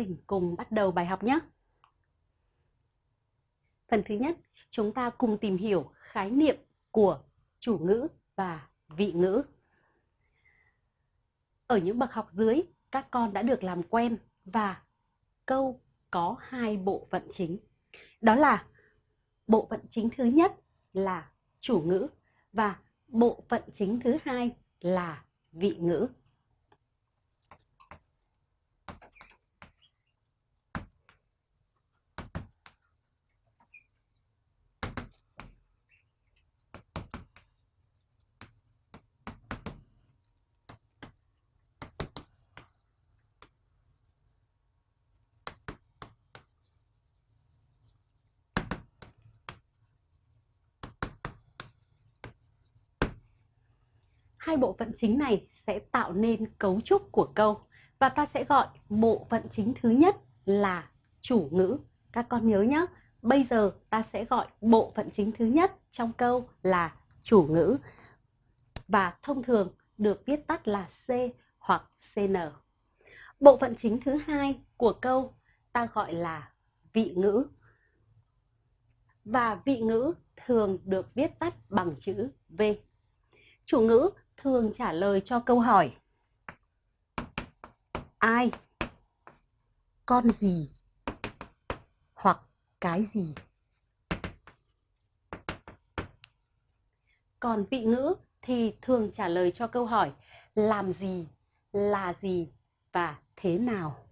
mình cùng bắt đầu bài học nhé. Phần thứ nhất, chúng ta cùng tìm hiểu khái niệm của chủ ngữ và vị ngữ. Ở những bậc học dưới, các con đã được làm quen và câu có hai bộ phận chính. Đó là bộ phận chính thứ nhất là chủ ngữ và bộ phận chính thứ hai là vị ngữ. Hai bộ phận chính này sẽ tạo nên cấu trúc của câu và ta sẽ gọi bộ phận chính thứ nhất là chủ ngữ. Các con nhớ nhé, bây giờ ta sẽ gọi bộ phận chính thứ nhất trong câu là chủ ngữ và thông thường được viết tắt là C hoặc CN. Bộ phận chính thứ hai của câu ta gọi là vị ngữ. Và vị ngữ thường được viết tắt bằng chữ V. Chủ ngữ thường trả lời cho câu hỏi. Ai? Con gì? Hoặc cái gì? Còn vị ngữ thì thường trả lời cho câu hỏi làm gì, là gì và thế nào?